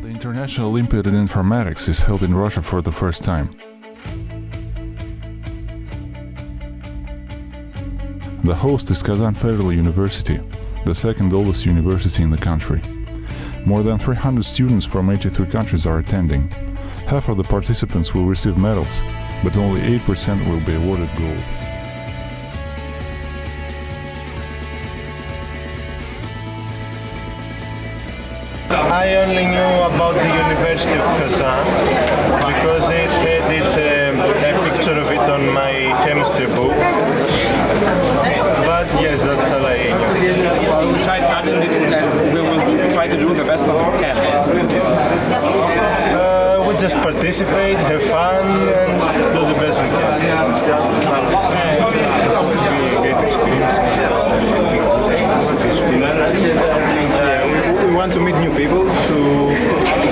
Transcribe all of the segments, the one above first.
National Olympiad in Informatics is held in Russia for the first time. The host is Kazan Federal University, the second oldest university in the country. More than 300 students from 83 countries are attending. Half of the participants will receive medals, but only 8% will be awarded gold. I only knew about the University of Kazan because it had it, um, a picture of it on my chemistry book. But yes, that's all I knew. We tried and we will try to do the best that we can. Uh, we just participate, have fun, and do the best we can. Hope it will be a great experience. Yeah, we, we want to meet new people to,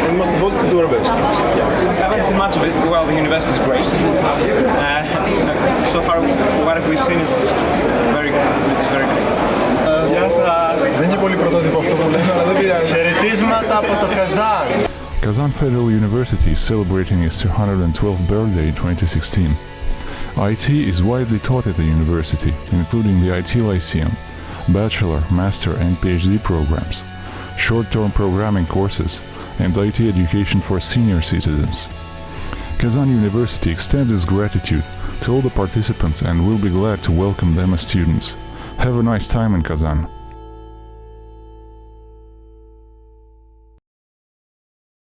and most of all, to do our best. I haven't seen much of it. Well, the university is great. Uh, so far, what we've seen is very good. It's very good. Δεν είναι πολύ πρωτότυπο αυτό που λέμε, αλλά δεν πειράζει. Χαιρετίσματα από το Καζάν! Kazan Federal University is celebrating its 212th birthday in 2016. IT is widely taught at the university, including the IT Lyceum, bachelor, master, and PhD programs, short-term programming courses, and IT education for senior citizens. Kazan University extends its gratitude to all the participants and will be glad to welcome them as students. Have a nice time in Kazan.